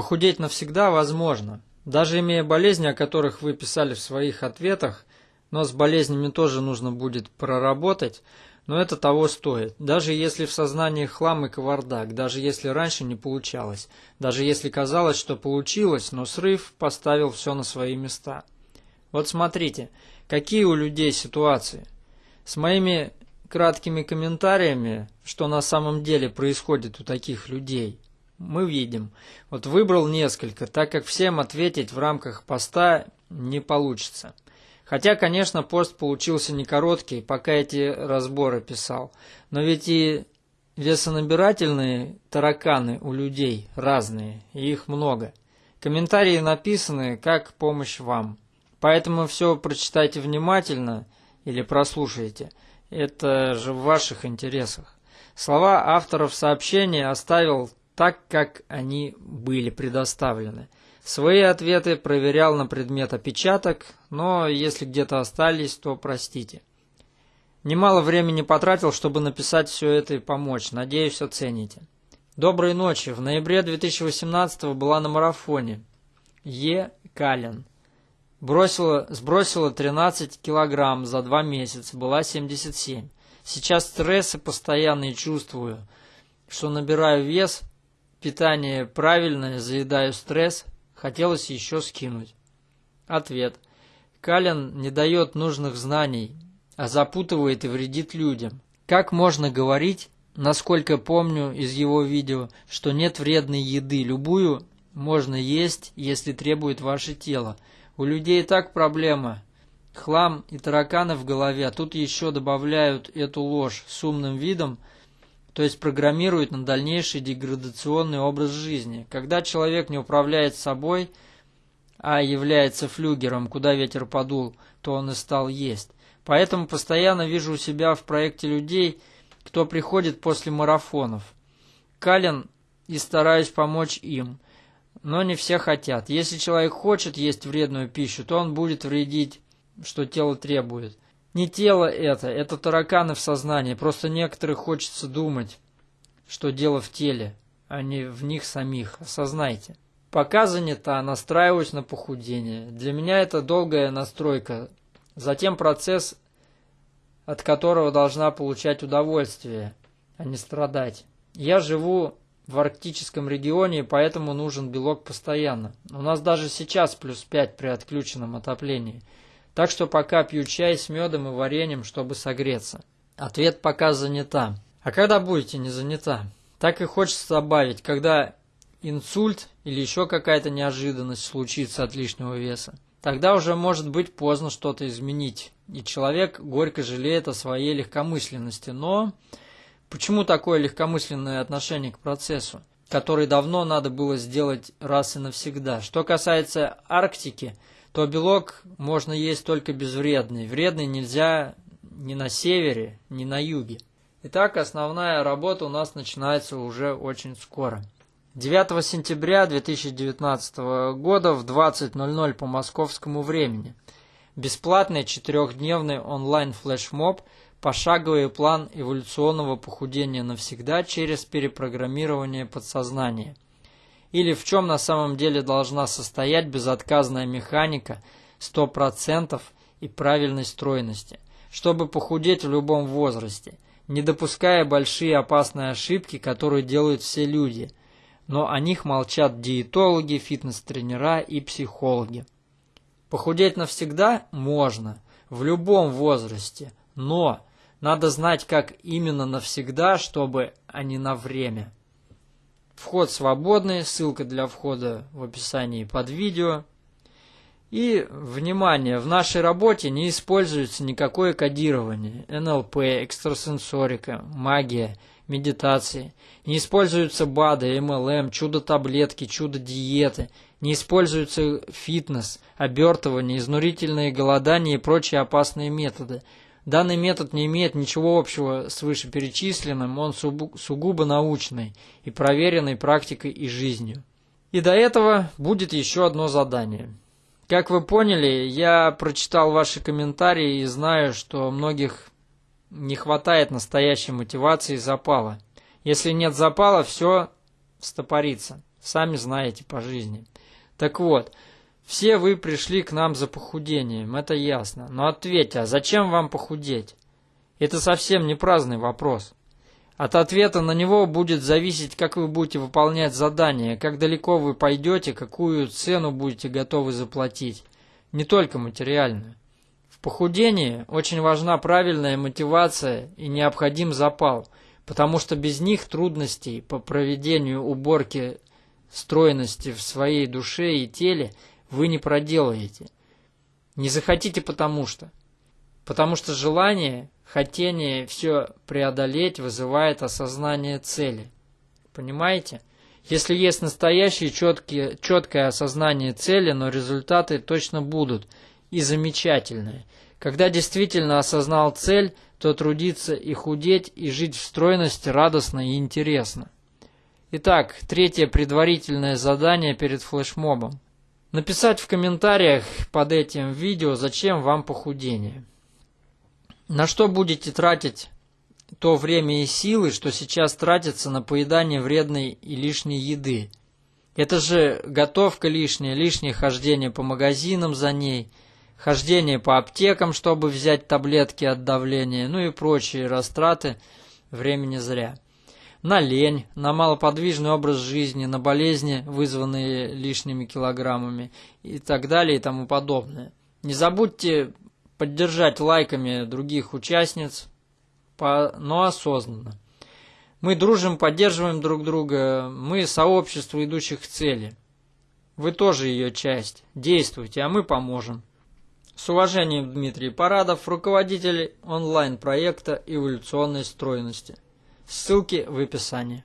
Похудеть навсегда возможно. Даже имея болезни, о которых вы писали в своих ответах, но с болезнями тоже нужно будет проработать, но это того стоит. Даже если в сознании хлам и кавардак, даже если раньше не получалось, даже если казалось, что получилось, но срыв поставил все на свои места. Вот смотрите, какие у людей ситуации. С моими краткими комментариями, что на самом деле происходит у таких людей, мы видим. Вот выбрал несколько, так как всем ответить в рамках поста не получится. Хотя, конечно, пост получился не короткий, пока эти разборы писал. Но ведь и весонабирательные тараканы у людей разные, и их много. Комментарии написаны как помощь вам. Поэтому все прочитайте внимательно или прослушайте. Это же в ваших интересах. Слова авторов сообщения оставил так, как они были предоставлены. Свои ответы проверял на предмет опечаток, но если где-то остались, то простите. Немало времени потратил, чтобы написать все это и помочь. Надеюсь, оцените. Доброй ночи. В ноябре 2018 была на марафоне. Е. Калин. Бросила, сбросила 13 килограмм за два месяца, была 77. Сейчас стрессы постоянные чувствую, что набираю вес, питание правильное, заедаю стресс, Хотелось еще скинуть. Ответ. Калин не дает нужных знаний, а запутывает и вредит людям. Как можно говорить, насколько помню из его видео, что нет вредной еды, любую можно есть, если требует ваше тело. У людей и так проблема. Хлам и тараканы в голове, а тут еще добавляют эту ложь с умным видом – то есть программирует на дальнейший деградационный образ жизни. Когда человек не управляет собой, а является флюгером, куда ветер подул, то он и стал есть. Поэтому постоянно вижу у себя в проекте людей, кто приходит после марафонов. Кален и стараюсь помочь им. Но не все хотят. Если человек хочет есть вредную пищу, то он будет вредить, что тело требует. Не тело это, это тараканы в сознании. Просто некоторых хочется думать, что дело в теле, а не в них самих. Осознайте. Пока занята, настраиваюсь на похудение. Для меня это долгая настройка. Затем процесс, от которого должна получать удовольствие, а не страдать. Я живу в арктическом регионе, поэтому нужен белок постоянно. У нас даже сейчас плюс 5 при отключенном отоплении – так что пока пью чай с медом и вареньем, чтобы согреться. Ответ пока занята. А когда будете не занята? Так и хочется добавить, когда инсульт или еще какая-то неожиданность случится от лишнего веса. Тогда уже может быть поздно что-то изменить, и человек горько жалеет о своей легкомысленности. Но почему такое легкомысленное отношение к процессу, который давно надо было сделать раз и навсегда? Что касается Арктики – то белок можно есть только безвредный. Вредный нельзя ни на севере, ни на юге. Итак, основная работа у нас начинается уже очень скоро. 9 сентября 2019 года в 20.00 по московскому времени. Бесплатный четырехдневный онлайн-флешмоб «Пошаговый план эволюционного похудения навсегда через перепрограммирование подсознания» или в чем на самом деле должна состоять безотказная механика 100% и правильной стройности, чтобы похудеть в любом возрасте, не допуская большие опасные ошибки, которые делают все люди, но о них молчат диетологи, фитнес-тренера и психологи. Похудеть навсегда можно, в любом возрасте, но надо знать, как именно навсегда, чтобы, а не на время. Вход свободный, ссылка для входа в описании под видео. И, внимание, в нашей работе не используется никакое кодирование, НЛП, экстрасенсорика, магия, медитации. Не используются БАДы, МЛМ, чудо-таблетки, чудо-диеты. Не используется фитнес, обертывание, изнурительные голодания и прочие опасные методы – Данный метод не имеет ничего общего с вышеперечисленным, он сугубо научный и проверенный практикой и жизнью. И до этого будет еще одно задание. Как вы поняли, я прочитал ваши комментарии и знаю, что многих не хватает настоящей мотивации и запала. Если нет запала, все стопорится. Сами знаете по жизни. Так вот, все вы пришли к нам за похудением, это ясно. Но ответьте, а зачем вам похудеть? Это совсем не праздный вопрос. От ответа на него будет зависеть, как вы будете выполнять задание, как далеко вы пойдете, какую цену будете готовы заплатить. Не только материальную. В похудении очень важна правильная мотивация и необходим запал, потому что без них трудностей по проведению уборки стройности в своей душе и теле вы не проделаете. Не захотите потому что. Потому что желание Хотение все преодолеть вызывает осознание цели. Понимаете? Если есть настоящее четкие, четкое осознание цели, но результаты точно будут и замечательные. Когда действительно осознал цель, то трудиться и худеть, и жить в стройности радостно и интересно. Итак, третье предварительное задание перед флешмобом. Написать в комментариях под этим видео, зачем вам похудение. На что будете тратить то время и силы, что сейчас тратится на поедание вредной и лишней еды? Это же готовка лишняя, лишнее хождение по магазинам за ней, хождение по аптекам, чтобы взять таблетки от давления, ну и прочие растраты времени зря. На лень, на малоподвижный образ жизни, на болезни, вызванные лишними килограммами и так далее и тому подобное. Не забудьте поддержать лайками других участниц, но осознанно. Мы дружим, поддерживаем друг друга, мы сообщество идущих к цели. Вы тоже ее часть. Действуйте, а мы поможем. С уважением, Дмитрий Парадов, руководитель онлайн-проекта эволюционной стройности. Ссылки в описании.